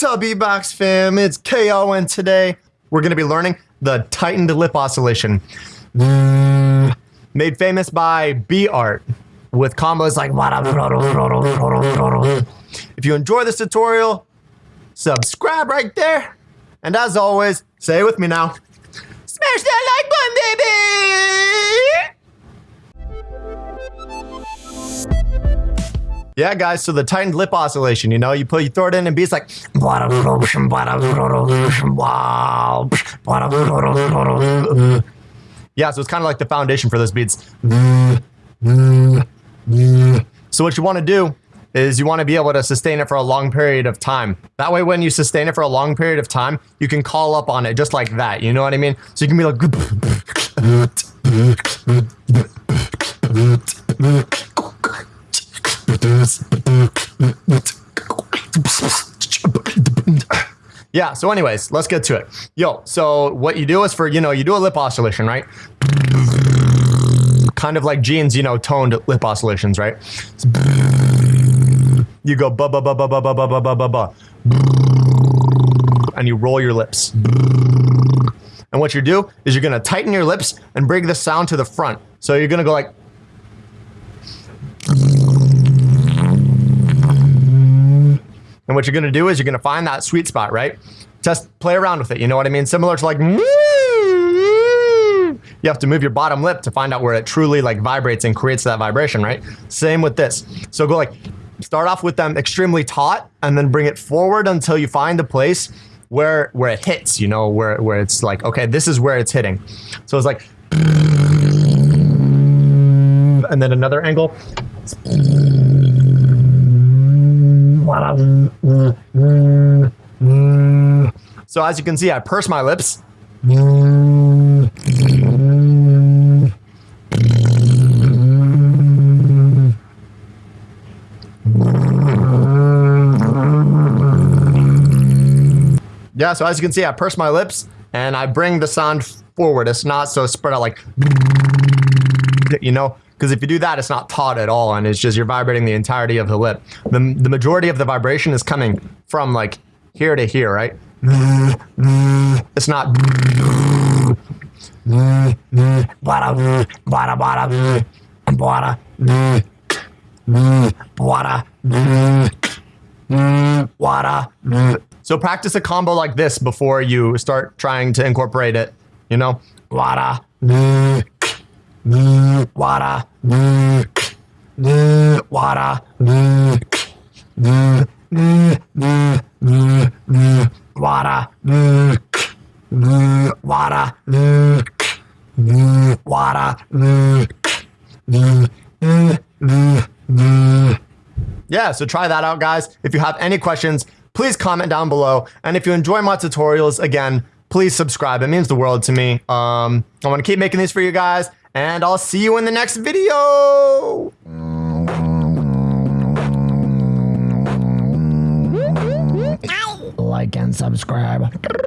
What's up, beatbox fam? It's KO, and today we're going to be learning the tightened lip oscillation. Made famous by B Art with combos like. If you enjoy this tutorial, subscribe right there. And as always, say it with me now smash that like button, Yeah, guys, so the tightened lip oscillation, you know, you put you throw it in and beats like Yeah, so it's kind of like the foundation for those beats. So what you want to do is you want to be able to sustain it for a long period of time. That way, when you sustain it for a long period of time, you can call up on it just like that. You know what I mean? So you can be like. Yeah, so anyways, let's get to it. Yo, so what you do is for, you know, you do a lip oscillation, right? Kind of like Gene's, you know, toned lip oscillations, right? You go ba ba ba ba ba ba ba ba ba ba ba, and you roll your lips. And what you do is you're gonna tighten your lips and bring the sound to the front. So you're gonna go like. And what you're gonna do is you're gonna find that sweet spot, right? Just play around with it. You know what I mean? Similar to like. You have to move your bottom lip to find out where it truly like vibrates and creates that vibration, right? Same with this. So go like start off with them extremely taut and then bring it forward until you find a place where where it hits, you know, where where it's like, okay, this is where it's hitting. So it's like and then another angle. So as you can see, I purse my lips. Yeah, so as you can see, I purse my lips and I bring the sound forward. It's not so spread out like, you know, because if you do that, it's not taut at all, and it's just you're vibrating the entirety of the lip. The, the majority of the vibration is coming from like here to here, right? It's not. So practice a combo like this before you start trying to incorporate it. You know, Yeah, so try that out, guys. If you have any questions, please comment down below. And if you enjoy my tutorials, again, please subscribe. It means the world to me. Um, I want to keep making these for you guys, and I'll see you in the next video. Like and subscribe.